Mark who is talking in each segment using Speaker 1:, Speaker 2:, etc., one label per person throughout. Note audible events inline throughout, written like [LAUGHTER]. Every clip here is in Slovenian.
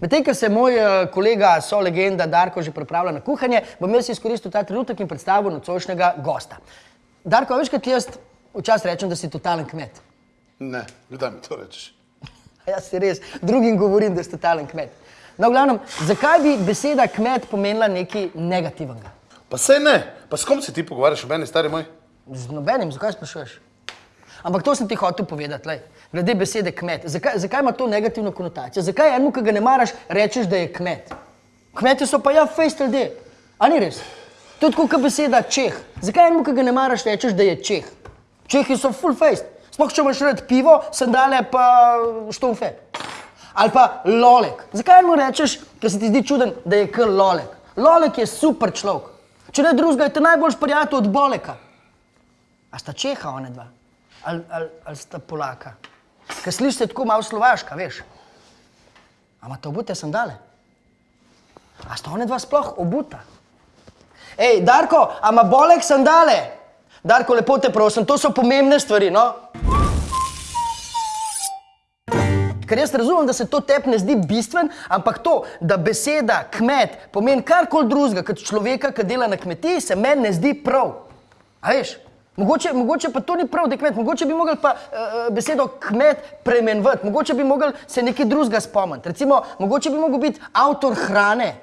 Speaker 1: Medtem, ko se moj eh, kolega, so legenda Darko že pripravlja na kuhanje, bom jaz izkoristil ta trenutek in predstavil nocojšnjega gosta. Darko, veš, kaj ti jaz včasih rečem, da si totalen kmet?
Speaker 2: Ne, kdaj mi to rečeš? [LAUGHS]
Speaker 1: Jaz si res, drugim govorim, da si totalen kmet. No, glavnem, zakaj bi beseda kmet pomenila nekaj negativnega?
Speaker 2: Pa sej ne, pa s kom se ti pogovarjaš o meni, stari moj?
Speaker 1: Z nobenim, zakaj sprašuješ? Ampak to sem ti hotel povedati, lej, glede besede kmet. Zakaj, zakaj ima to negativno konotacijo? Zakaj enemu, ki ga ne maraš, rečeš, da je kmet? Kmetje so pa ja, fejst ljudje. A ni res? To je tako kot beseda čeh. Zakaj enemu, ki ga ne maraš, rečeš, da je čeh? Čehi so full fejst. Sploh če imaš rad pivo, sandale pa štomfe. Ali pa lolek. Zakaj enemu rečeš, ker se ti zdi čuden, da je kar lolek? Lolek je super človek. Če ne drugega, je to najboljši prijatelj od boleka. A sta čeha one dva? Ali, ali, ali sta polaka? Ker slišite tako malo slovaška, veš. A imate obute sandale? A sta one dva sploh obuta? Ej, Darko, a ima bolek sandale? Darko, lepo te prosim, to so pomembne stvari, no? Ker jaz razumem, da se to tebi ne zdi bistven, ampak to, da beseda kmet pomeni karkoli drugega kot človeka, ki dela na kmetiji, se meni ne zdi prav. A veš? Mogoče, mogoče pa to ni prav, da je kmet, mogoče bi mogli pa uh, besedo kmet premenvati, mogoče bi mogli se nekaj drugega spomniti. Recimo, mogoče bi mogel biti avtor hrane,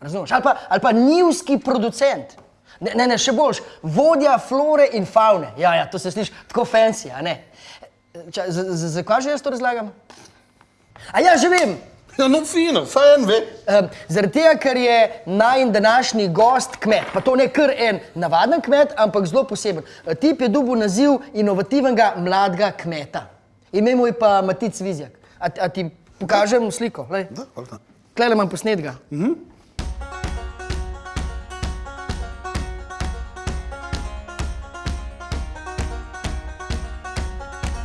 Speaker 1: razumeš? Ali pa, ali pa njivski producent. Ne, ne, ne, še boljš, vodja flore in faune. Ja, ja, to se sliši tako fancy, a ne? Ča, z- z- Zakaj že jaz to razlagam? A ja, že vem.
Speaker 2: Ja, no fino, saj en ve.
Speaker 1: Um, zaradi tega, ker je naj današnji gost kmet, pa to ne kar en navaden kmet, ampak zelo poseben. Eh, Tip je dobil naziv inovativnega mladega kmeta. Ime mu je pa Matic Vizjak. A, a ti pokažem sliko? Lej.
Speaker 2: Da, valjda.
Speaker 1: Klele imam posnetega.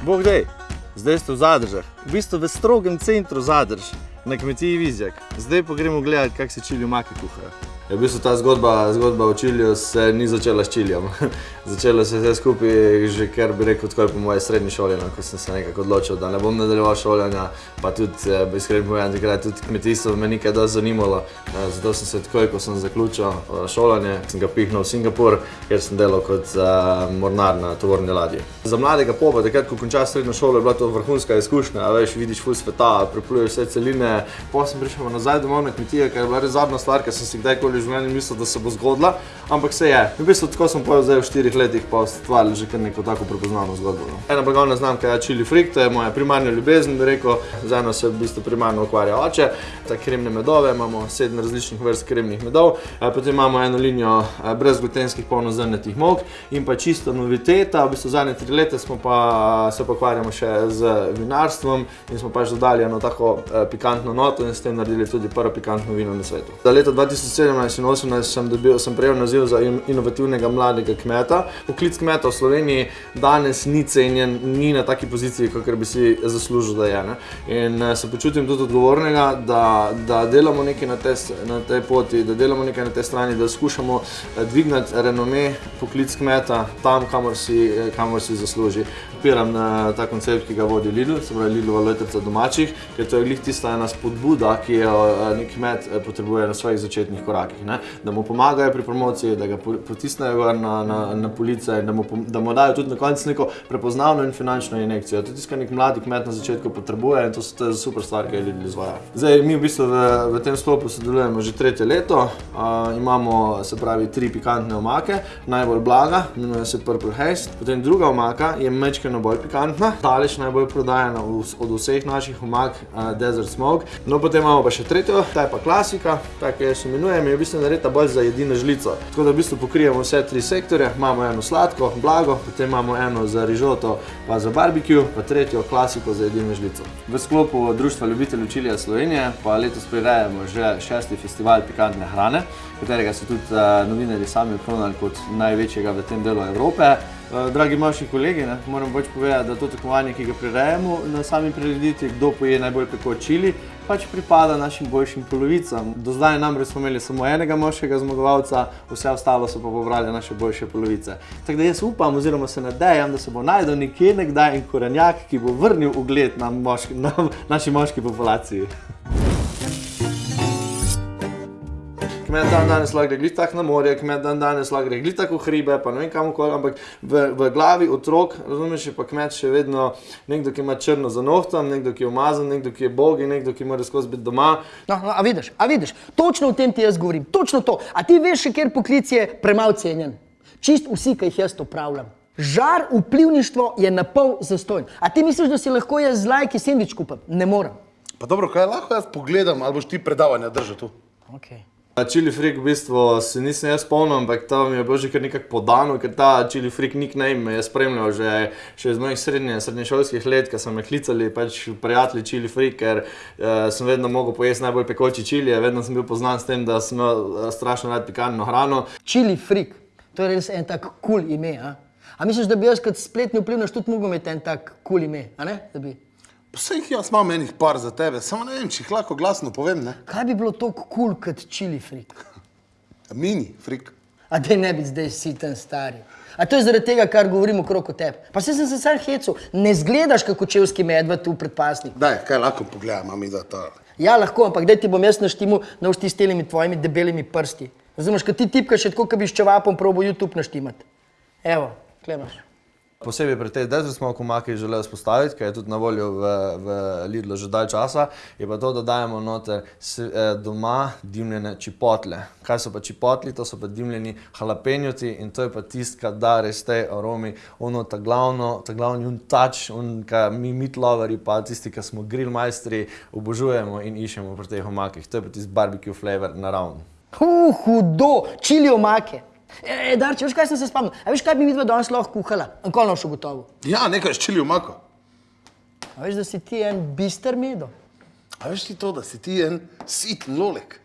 Speaker 3: Bog dej, zdaj ste v zadržah, v bistvu v strogem centru zadrž, na kmetiji Vizjak. Zdaj pa gremo gledati, kako se čili maki kuhajo. Ja, v bistvu ta zgodba, zgodba o čilju se ni začela s čiljem. [LAUGHS] Začelo se je vse skupaj že kar bi rekel takoj po moje srednji šoli, no, ko sem se nekako odločil, da ne bom nadaljeval šolanja, pa tudi, eh, iskreno povedano, takrat tudi kmetijstvo me nekaj dosti zanimalo. Eh, Zato sem se takoj, ko sem zaključil eh, šolanje, sem ga pihnil v Singapur, kjer sem delal kot uh, mornar na tovorni ladji. Za mladega popa, takrat, ko končaš srednjo šolo, je bila to vrhunska izkušnja, veš, vidiš ful sveta, prepluješ vse celine. Potem sem prišel nazaj domov na kmetijo, ker je bila res zadnja stvar, ki sem si kdajkoli v življenju mislil, da se bo zgodila, ampak se je. V bistvu tako sem povedal zdaj v štirih letih, pa ustvarili že kar neko tako prepoznavno zgodbo. No. Ena blagovna znamka je Chili Freak, to je moja primarna ljubezen, bi rekel, z eno se v bistvu primarno ukvarja oče. Ta kremne medove, imamo sedem različnih vrst kremnih medov, eh, potem imamo eno linijo eh, brezglutenskih polnozrnatih mok in pa čisto noviteta, v bistvu zadnje tri leta smo pa se pa ukvarjamo še z vinarstvom in smo pač dodali eno tako eh, pikantno noto in s tem naredili tudi prvo pikantno vino na svetu. Za leto 2017 in 2018 sem, dobil, sem prejel naziv za in- inovativnega mladega kmeta. Poklic kmeta v Sloveniji danes ni cenjen, ni na taki poziciji, kot bi si zaslužil, da je. Ne? In eh, se počutim tudi odgovornega, da, da delamo nekaj na, te, na tej poti, da delamo nekaj na tej strani, da skušamo eh, dvigniti renome poklic kmeta tam, kamor si, eh, kamor si zasluži. Piram na ta koncept, ki ga vodi Lidl, se pravi Lidlova letrca domačih, ker to je glih tista ena spodbuda, ki jo nek kmet potrebuje na svojih začetnih korakih. Ne? Da mu pomagajo pri promociji, da ga po- potisnejo na, na, na police, da mu, da mu dajo tudi na koncu neko prepoznavno in finančno injekcijo. To je tisto, kar nek mladi kmet na začetku potrebuje in to, so- to je super stvar, ki jo Lidl izvaja. Zdaj, mi v bistvu v, v tem sklopu sodelujemo že tretje leto. Uh, imamo se pravi tri pikantne omake, najbolj blaga, imenuje se Purple Haze. Potem druga omaka je mečkano bolj pikantna, daleč najbolj prodajana v- od vseh naših omak, uh, Desert Smoke. No, potem imamo pa še tretjo, ta je pa klasika, ta, ki jo imenujem, bistvu narejena bolj za jedino žlico. Tako da v bistvu pokrijemo vse tri sektorje, imamo eno sladko, blago, potem imamo eno za rižoto, pa za barbecue, pa tretjo klasiko za jedino žlico. V sklopu Društva ljubiteljev čilija Slovenije pa letos prirejamo že šesti festival pikantne hrane, katerega so tudi uh, novinarji sami okronali kot največjega v tem delu Evrope. Eh, Dragi moji kolegi, ne, moram pač povedati, da to tekmovanje, ki ga prirejamo na sami prireditvi, kdo poje najbolj pekoč čili, pač pripada našim boljšim polovicam. Do zdaj namreč smo imeli samo enega moškega zmagovalca, vse ostalo so pa pobrali naše boljše polovice. Tako da jaz upam, oziroma se nadejam, da se bo najdel nekje nekdaj en korenjak, ki bo vrnil ugled na, moški, na naši moški populaciji. Kmet dan danes lahko gre glih tak na morje, kmet dan danes lahko gre glih tako v hribe, pa ne vem kam koli, ampak v, v glavi otrok, razumeš, je pa kmet še vedno nekdo, ki ima črno za nohtom, nekdo, ki je umazan, nekdo, ki je bog in nekdo, ki mora skozi biti doma.
Speaker 1: No, no, a vidiš, a vidiš, točno o tem ti jaz govorim, točno to. A ti veš, še kjer poklic je premalo cenjen? Čist vsi, ki jih jaz opravljam. Žar vplivništvo je na pol zastojn. A ti misliš, da si lahko jaz z lajki sendvič kupim? Ne morem.
Speaker 2: Pa dobro, kaj lahko jaz pogledam, ali boš ti predavanja držal tu?
Speaker 1: Okay.
Speaker 3: Čili frik v bistvu se nisem jaz spomnil, ampak to mi je bilo že kar nekako podano, ker ta čili frik nickname me je spremljal že, še iz mojih srednje, srednješolskih let, ko so me klicali pač prijatelji čili frik, ker uh, sem vedno mogel pojesti najbolj pekoči čili, vedno sem bil poznan s tem, da sem imel uh, strašno rad pikantno hrano.
Speaker 1: Chili freak, to je res en tak kul cool ime. A? a misliš, da bi jaz kot spletni vplivnež tudi mogel imeti en tak kul cool ime? a ne? Da bi-
Speaker 2: Vse jih jaz imam enih par za tebe, samo ne vem, če jih lahko glasno povem, ne?
Speaker 1: Kaj bi bilo kul cool kot chili freak? [LAUGHS]
Speaker 2: Mini, frik.
Speaker 1: A da ne bi zdaj siten stari. A to je zaradi tega, kar govorim okrog o tebi. Pa se sem se sam hecel, ne zgledaš kot čevski medved tu pred pasnik.
Speaker 2: Daj, kaj lahko pogledam, mami, da to.
Speaker 1: Ja, lahko, ampak daj ti bom jaz naštimu na usti s temi tvojimi debelimi prsti. Razumeš, kad ti tipkaš, je tako, kot bi s čevapom probo YouTube naštimati. Evo, klemaš.
Speaker 3: Posebej pri tej desert smoke omaki želel spostaviti, ker je tudi na voljo v, v Lidlu že dalj časa, je pa to, da dajemo noter eh, doma dimljene čipotle. Kaj so pa čipotli? To so pa dimljeni jalapenjoti in to je pa tisto, kar da res te aromi, ono ta glavno, ta glavni un touch, un, kar mi mitloveri pa tisti, ki smo grill majstri, obožujemo in iščemo pri teh omakih. To je pa tisti barbecue flavor naravno.
Speaker 1: Uh, hudo, čili omake. E, e, Darče, veš kaj sem se spomnil? A veš kaj bi mi dva danes lahko kuhala? Ankolno še gotovo.
Speaker 2: Ja, nekaj s čili omako.
Speaker 1: A veš, da si ti en bister medo?
Speaker 2: A veš ti to, da si ti en sit lolek?